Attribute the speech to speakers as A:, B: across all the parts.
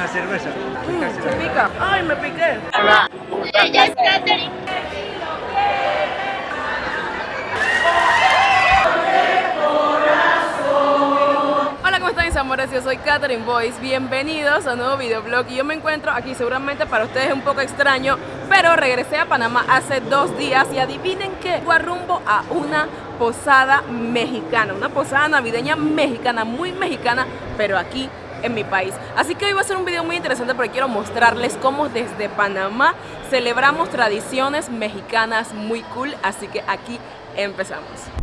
A: una cerveza.
B: Mm, se pica. Ay, me piqué.
C: Ella es Katherine.
B: Hola, ¿cómo están mis amores? Yo soy Katherine Boyce. Bienvenidos a un nuevo videoblog. Y yo me encuentro aquí, seguramente para ustedes es un poco extraño, pero regresé a Panamá hace dos días y adivinen qué, fue rumbo a una posada mexicana, una posada navideña mexicana, muy mexicana, pero aquí en mi país. Así que hoy va a ser un video muy interesante porque quiero mostrarles cómo desde Panamá celebramos tradiciones mexicanas muy cool. Así que aquí empezamos.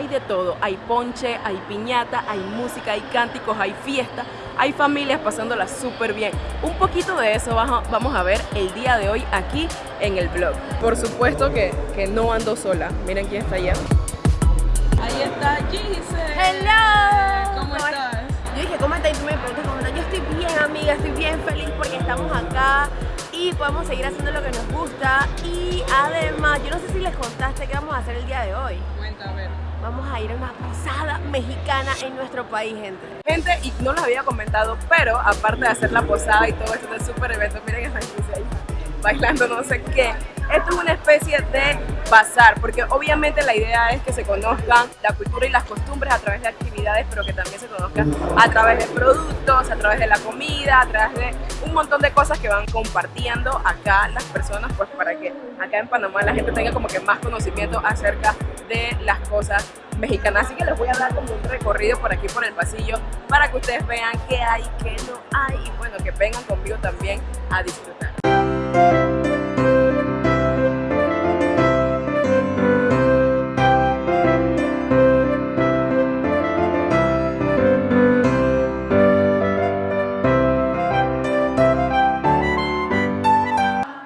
B: Hay de todo, hay ponche, hay piñata, hay música, hay cánticos, hay fiesta, hay familias pasándola súper bien. Un poquito de eso vamos a ver el día de hoy aquí en el vlog. Por supuesto que, que no ando sola, miren quién está allá. Ahí está Gise.
D: Hello.
B: ¿Cómo estás?
D: Yo dije, ¿cómo estás? Y tú me preguntas, ¿cómo estás? Yo estoy bien, amiga, estoy bien feliz porque estamos acá y podemos seguir haciendo lo que nos gusta. Y además, yo no sé si les contaste qué vamos a hacer el día de hoy.
B: Cuenta, a ver.
D: Vamos a ir a una posada mexicana en nuestro país, gente.
B: Gente, y no les había comentado, pero aparte de hacer la posada y todo esto del super evento, miren esa Gise ahí bailando no sé qué. Esto es una especie de bazar, porque obviamente la idea es que se conozcan la cultura y las costumbres a través de actividades, pero que también se conozcan a través de productos, a través de la comida, a través de un montón de cosas que van compartiendo acá las personas, pues para que acá en Panamá la gente tenga como que más conocimiento acerca de las cosas mexicanas. Así que les voy a dar como un recorrido por aquí por el pasillo para que ustedes vean qué hay, qué no hay y bueno, que vengan conmigo también a disfrutar.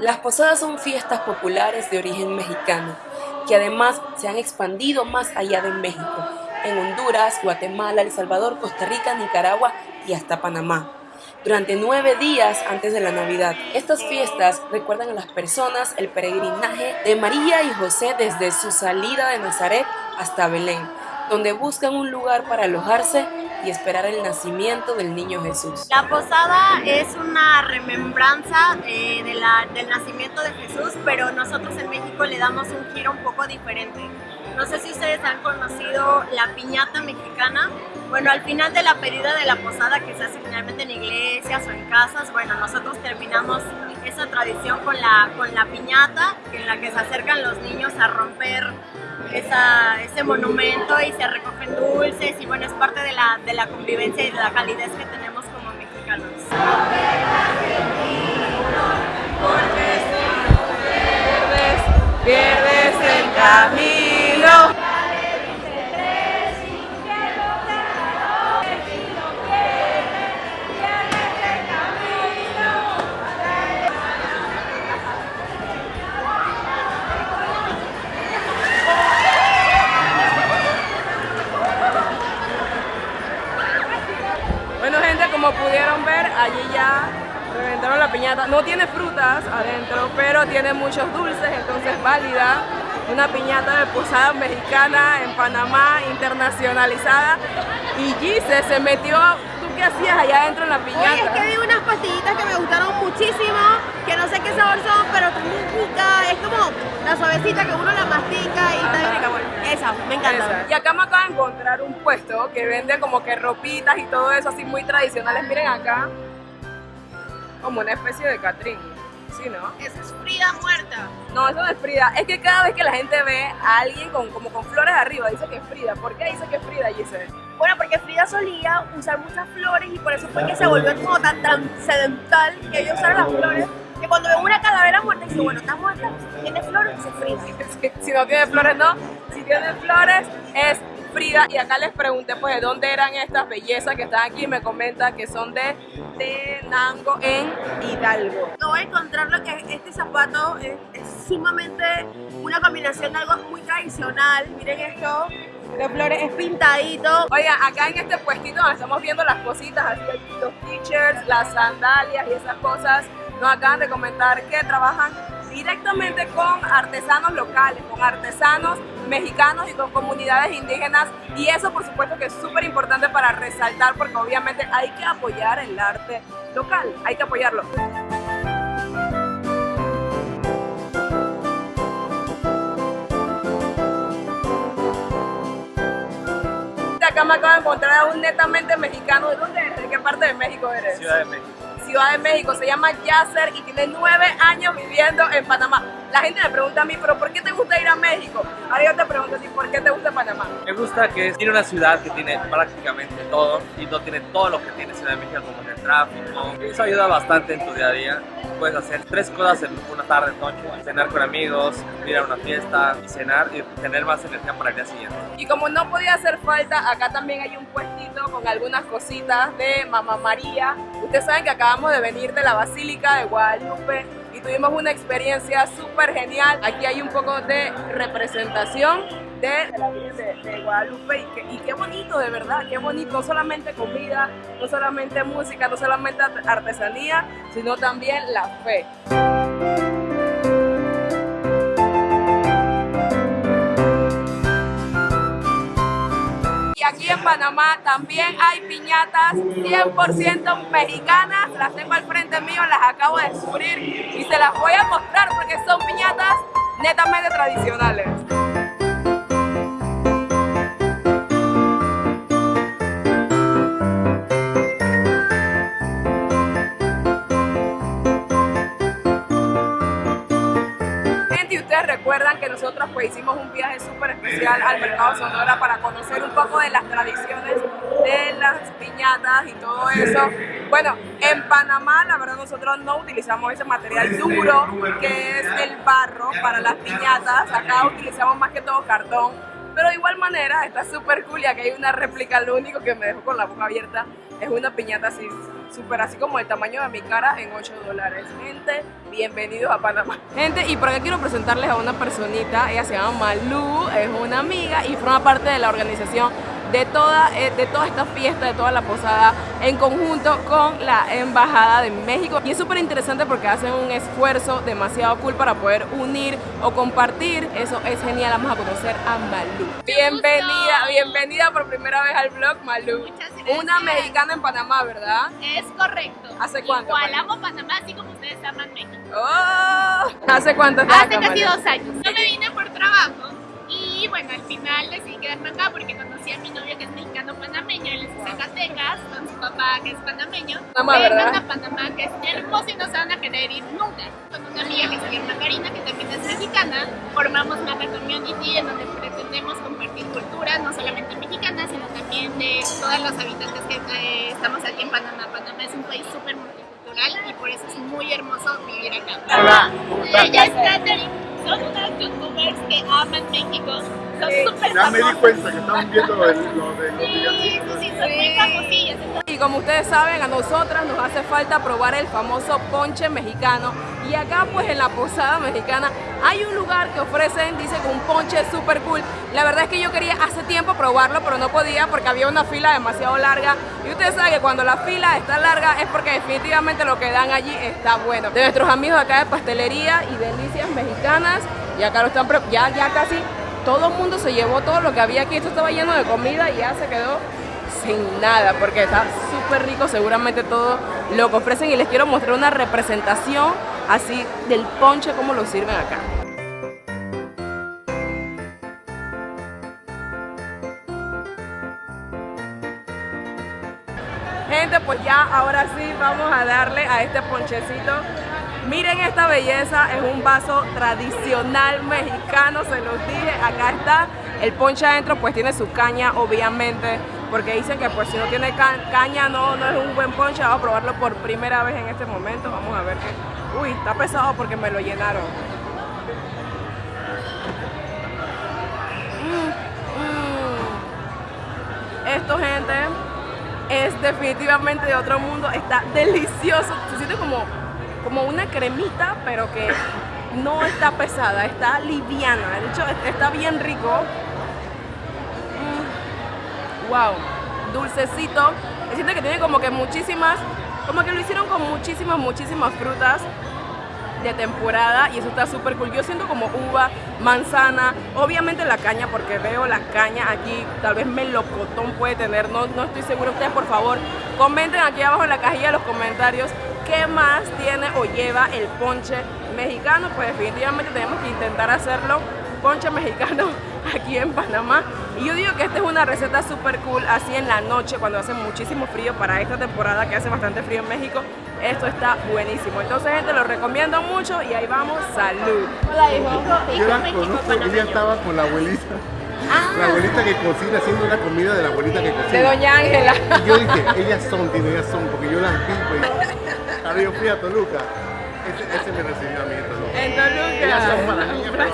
B: Las posadas son fiestas populares de origen mexicano, que además se han expandido más allá de México, en Honduras, Guatemala, El Salvador, Costa Rica, Nicaragua y hasta Panamá. Durante nueve días antes de la Navidad, estas fiestas recuerdan a las personas el peregrinaje de María y José desde su salida de Nazaret hasta Belén, donde buscan un lugar para alojarse y esperar el nacimiento del niño Jesús.
C: La posada es una remembranza eh, de la- del nacimiento de Jesús, pero nosotros en México le damos un giro un poco diferente. No sé si ustedes han conocido la piñata mexicana. Bueno, al final de la pedida de la posada que se hace generalmente en iglesias o en casas, bueno, nosotros terminamos esa tradición con la, con la piñata, en la que se acercan los niños a romper ese monumento y se recogen dulces y bueno, es parte de la, de la convivencia y de la calidez que tenemos como mexicanos.
B: pierdes el camino. Bueno gente, como pudieron ver, allí ya reventaron la piñata. No tiene frutas tiene muchos dulces, entonces válida. Una piñata de posada mexicana en Panamá, internacionalizada. Y Gise se metió, ¿tú qué hacías allá adentro en la piñata?
D: Oye, es que vi unas pastillitas que me gustaron muchísimo, que no sé qué sabor son, pero están muy ricas. Es como la suavecita que uno la mastica y está rica. Bueno, esa, me encanta.
B: Esa. Y acá me acabo de encontrar un puesto que vende como que ropitas y todo eso así muy tradicionales. Miren acá, como una especie de Catrín. Sí, ¿no?
D: Esa es Frida muerta.
B: No, eso no es Frida. Es que cada vez que la gente ve a alguien con, como con flores arriba, dice que es Frida. ¿Por qué dice que es Frida, Giselle?
D: Bueno, porque Frida solía usar muchas flores y por eso fue que se volvió como tan trascendental que ella usara las flores. Que cuando ve una calavera muerta, dice, bueno, está muerta, tiene flores, dice Frida.
B: Si, si no tiene flores, no. Si tiene flores, es Frida. Y acá les pregunté, pues, de dónde eran estas bellezas que están aquí. Y me comenta que son de Tenango, en Hidalgo.
D: No voy a encontrar lo que este zapato es, es sumamente una combinación de algo muy tradicional. Miren esto, de flores, es pintadito.
B: Oigan, acá en este puestito donde estamos viendo las cositas, así los t-shirts, las sandalias y esas cosas, nos acaban de comentar que trabajan directamente con artesanos locales, con artesanos mexicanos y con comunidades indígenas y eso por supuesto que es súper importante para resaltar porque obviamente hay que apoyar el arte local, hay que apoyarlo. Acá me acabo de encontrar a un netamente mexicano. ¿De dónde eres? ¿De qué parte de México eres?
A: Ciudad de México.
B: Ciudad de México, se llama Yasser y tiene nueve años viviendo en Panamá. La gente me pregunta a mí, pero ¿por qué te gusta ir a México? Ahora yo te pregunto a ti, ¿por qué te gusta Panamá?
A: Me gusta que tiene una ciudad que tiene prácticamente todo y no tiene todo lo que tiene Ciudad de México como el tráfico. Eso ayuda bastante en tu día a día. Puedes hacer tres cosas en una tarde, noche, cenar con amigos, ir a una fiesta y cenar y tener más energía para el día siguiente.
B: Y como no podía hacer falta, acá también hay un puestito con algunas cositas de Mamá María. Ustedes saben que acabamos de venir de la Basílica de Guadalupe tuvimos una experiencia súper genial. Aquí hay un poco de representación de la Virgen de, Guadalupe y, y qué bonito, de verdad, qué bonito. No solamente comida, no solamente música, no solamente art- artesanía, sino también la fe. En Panamá también hay piñatas 100% mexicanas. Las tengo al frente mío, las acabo de descubrir y se las voy a mostrar porque son piñatas netamente tradicionales. Recuerdan que nosotros pues hicimos un viaje súper especial al mercado Sonora para conocer un poco de las tradiciones de las piñatas y todo eso. Bueno, en Panamá la verdad nosotros no utilizamos ese material duro que es el barro para las piñatas. Acá utilizamos más que todo cartón. Pero de igual manera está súper cool y aquí hay una réplica, lo único que me dejó con la boca abierta es una piñata así, súper así como el tamaño de mi cara en 8 dólares. Gente, bienvenidos a Panamá. Gente, y por acá quiero presentarles a una personita, ella se llama Malú, es una amiga y forma parte de la organización de toda, eh, de toda esta fiesta, de toda la posada, en conjunto con la Embajada de México. Y es súper interesante porque hacen un esfuerzo demasiado cool para poder unir o compartir. Eso es genial. Vamos a conocer a Malú. Bienvenida, bienvenida por primera vez al blog, Malú.
E: Muchas gracias.
B: Una mexicana en Panamá, ¿verdad?
E: Es correcto.
B: ¿Hace cuánto,
E: Igual amo Panamá, así como ustedes aman México.
B: ¡Oh! ¿Hace cuánto
E: Hace
B: acá,
E: casi
B: Malú?
E: dos años. Yo me vine por trabajo y bueno, al final decidí quedarme acá porque conocí a mi novio que es mexicano panameño, él es de Zacatecas, con su papá que es panameño.
B: Panamá, ¿verdad?
E: A Panamá, que es hermoso y no se van a querer ir nunca. Con una amiga que se llama Karina, que también es mexicana, formamos Maca Community en donde pretendemos compartir cultura, no solamente mexicana, sino también de todos los habitantes que eh, estamos aquí en Panamá. Panamá es un país súper multicultural y por eso es muy hermoso vivir acá.
F: Hola.
E: Ella es Katherine, son unas youtubers que aman México, son
B: Sí,
E: súper
F: Ya me di cuenta que estaban viendo lo de, lo de los
E: Sí, sí,
F: villancicos.
E: sí, son famosillas.
B: Y como ustedes saben, a nosotras nos hace falta probar el famoso ponche mexicano. Y acá pues en la posada mexicana hay un lugar que ofrecen, dice que un ponche súper cool. La verdad es que yo quería hace tiempo probarlo, pero no podía porque había una fila demasiado larga. Y ustedes saben que cuando la fila está larga es porque definitivamente lo que dan allí está bueno. De nuestros amigos acá de pastelería y delicias mexicanas. Y acá lo están, ya, ya casi todo el mundo se llevó todo lo que había aquí. Esto estaba lleno de comida y ya se quedó sin nada porque está súper rico seguramente todo lo que ofrecen y les quiero mostrar una representación así del ponche como lo sirven acá. Gente, pues ya ahora sí vamos a darle a este ponchecito. Miren esta belleza, es un vaso tradicional mexicano, se los dije, acá está. El ponche adentro pues tiene su caña, obviamente, porque dicen que pues si no tiene ca- caña no, no es un buen ponche. Vamos a probarlo por primera vez en este momento, vamos a ver que... Uy, está pesado porque me lo llenaron. Mm, mm. Esto, gente, es definitivamente de otro mundo. Está delicioso. Se siente como, como una cremita, pero que no está pesada, está liviana. De hecho, es- está bien rico. Mm, Wow, dulcecito. Se siente que tiene como que muchísimas, como que lo hicieron con muchísimas, muchísimas frutas. de temporada y eso está súper cool. Yo siento como uva, manzana, obviamente la caña porque veo la caña aquí, tal vez melocotón puede tener, no, no estoy seguro. Ustedes por favor comenten aquí abajo en la cajilla de los comentarios qué más tiene o lleva el ponche mexicano. Pues definitivamente tenemos que intentar hacerlo ponche mexicano aquí en Panamá. Y yo digo que esta es una receta súper cool, así en la noche, cuando hace muchísimo frío para esta temporada que hace bastante frío en México. Esto está buenísimo. Entonces, gente, lo recomiendo mucho y ahí vamos. ¡Salud!
D: Hola, hijo.
F: Yo la conozco, ella estaba con la abuelita. La abuelita que cocina, haciendo una comida de la abuelita que
B: De
F: cocina.
B: Doña Ángela.
F: Y yo dije, ellas son, tío, ellas son, porque yo las vi, pues. Ahora yo fui a Toluca. Ese, ese me recibió a mí en Toluca.
B: En Toluca.
F: Ellas son para mí, pero...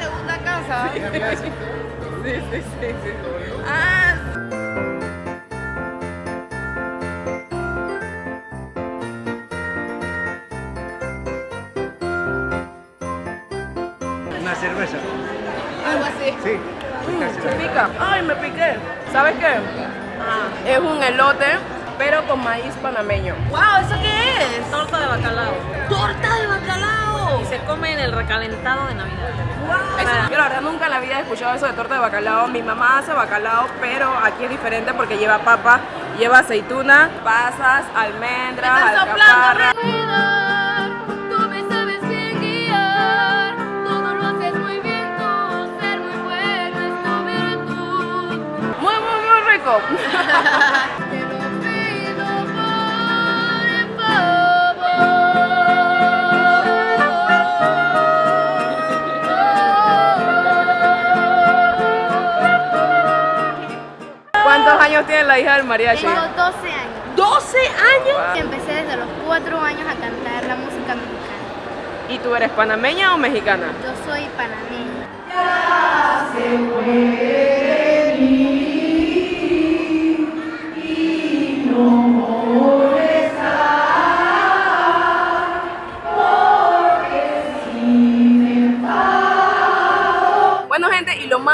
D: segunda casa.
B: Sí, sí, sí, sí. Ah,
F: Una cerveza.
B: algo así.
F: Sí.
B: Se pica. Ay, me piqué. ¿Sabes qué? Es un elote, pero con maíz panameño.
D: Wow, ¿eso qué es?
G: Torta de bacalao.
D: ¡Torta de bacalao!
G: Y se come en el recalentado de Navidad.
B: Eso, yo la verdad nunca en la vida he escuchado eso de torta de bacalao. Mi mamá hace bacalao, pero aquí es diferente porque lleva papa, lleva aceituna, pasas, almendras, alcaparra.
D: Tú me sabes bien
B: años tiene la hija del mariachi?
H: Tengo 12 años.
B: ¿12 años?
H: Empecé desde los 4 años a cantar la música mexicana.
B: ¿Y tú eres panameña o mexicana?
H: Yo soy panameña.
B: Bueno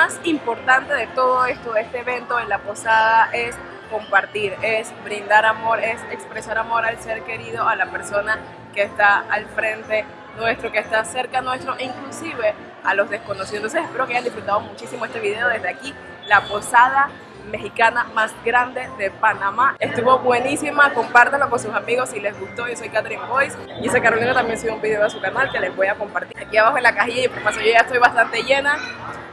B: más importante de todo esto, de este evento en la posada es compartir, es brindar amor, es expresar amor al ser querido, a la persona que está al frente nuestro, que está cerca nuestro e inclusive a los desconocidos. Entonces espero que hayan disfrutado muchísimo este video desde aquí, la posada mexicana más grande de Panamá. Estuvo buenísima, compártanlo con sus amigos si les gustó. Yo soy Catherine Boyce y esa Carolina también subió un video a su canal que les voy a compartir. Aquí abajo en la cajilla de información yo ya estoy bastante llena.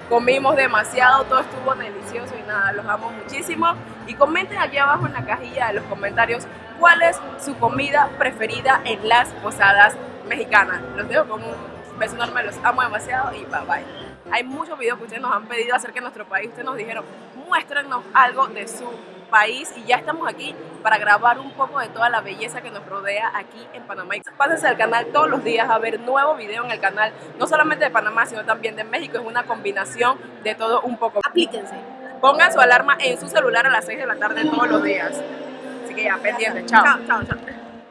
B: Comimos demasiado, todo estuvo delicioso y nada, los amo muchísimo. Y comenten aquí abajo en la cajilla de los comentarios cuál es su comida preferida en las posadas mexicanas. Los dejo con un beso enorme, los amo demasiado y bye bye. Hay muchos videos que ustedes nos han pedido acerca de nuestro país. Ustedes nos dijeron, muéstrenos algo de su país y ya estamos aquí para grabar un poco de toda la belleza que nos rodea aquí en Panamá. Pásense al canal todos los días a ver nuevo video en el canal, no solamente de Panamá, sino también de México. Es una combinación de todo un poco. Aplíquense. Pongan su alarma en su celular a las 6 de la tarde todos los días. Así que ya, pendiente. Chao. Chao, chao.